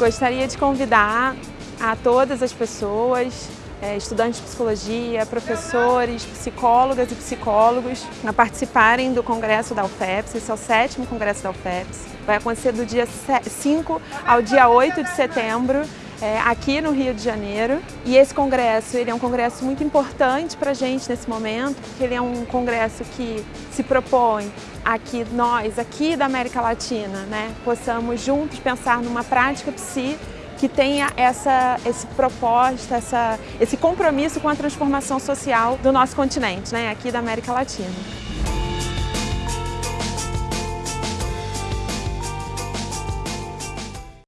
Gostaria de convidar a todas as pessoas, é, estudantes de psicologia, professores, psicólogas e psicólogos a participarem do congresso da UFEPS, esse é o sétimo congresso da UFEPS. Vai acontecer do dia 5 ao dia 8 de setembro, é, aqui no Rio de Janeiro. E esse congresso ele é um congresso muito importante para a gente nesse momento, porque ele é um congresso que se propõe a que nós, aqui da América Latina, né, possamos juntos pensar numa prática psi que tenha essa esse proposta, essa, esse compromisso com a transformação social do nosso continente, né, aqui da América Latina.